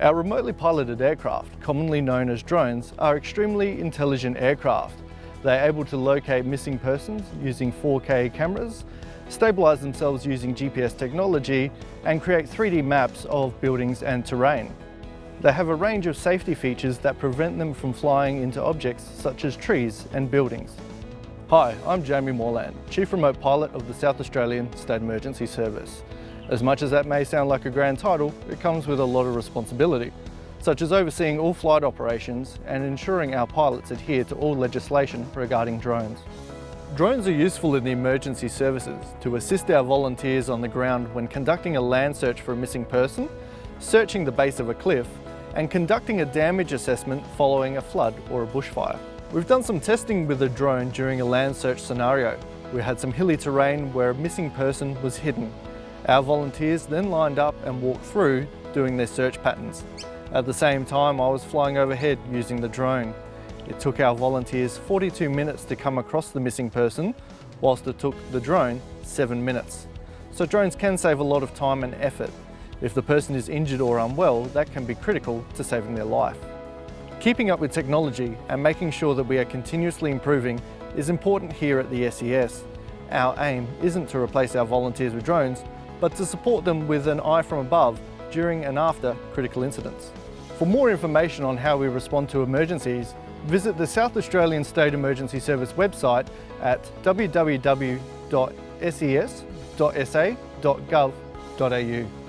Our remotely piloted aircraft, commonly known as drones, are extremely intelligent aircraft. They're able to locate missing persons using 4K cameras, stabilise themselves using GPS technology and create 3D maps of buildings and terrain. They have a range of safety features that prevent them from flying into objects such as trees and buildings. Hi, I'm Jamie Morland, Chief Remote Pilot of the South Australian State Emergency Service. As much as that may sound like a grand title, it comes with a lot of responsibility, such as overseeing all flight operations and ensuring our pilots adhere to all legislation regarding drones. Drones are useful in the emergency services to assist our volunteers on the ground when conducting a land search for a missing person, searching the base of a cliff, and conducting a damage assessment following a flood or a bushfire. We've done some testing with a drone during a land search scenario. We had some hilly terrain where a missing person was hidden. Our volunteers then lined up and walked through doing their search patterns. At the same time, I was flying overhead using the drone. It took our volunteers 42 minutes to come across the missing person, whilst it took the drone seven minutes. So drones can save a lot of time and effort. If the person is injured or unwell, that can be critical to saving their life. Keeping up with technology and making sure that we are continuously improving is important here at the SES. Our aim isn't to replace our volunteers with drones, but to support them with an eye from above during and after critical incidents. For more information on how we respond to emergencies, visit the South Australian State Emergency Service website at www.ses.sa.gov.au.